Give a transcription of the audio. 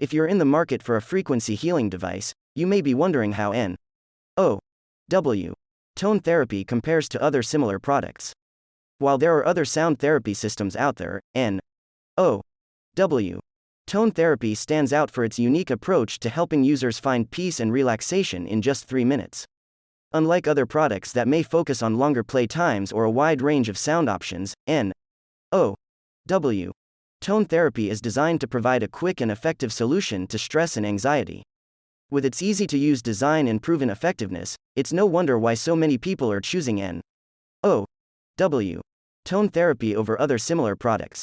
If you're in the market for a frequency healing device, you may be wondering how N O W tone therapy compares to other similar products. While there are other sound therapy systems out there, N O W tone therapy stands out for its unique approach to helping users find peace and relaxation in just 3 minutes. Unlike other products that may focus on longer play times or a wide range of sound options, N O W tone therapy is designed to provide a quick and effective solution to stress and anxiety. With its easy to use design and proven effectiveness, it's no wonder why so many people are choosing N O W tone therapy over other similar products.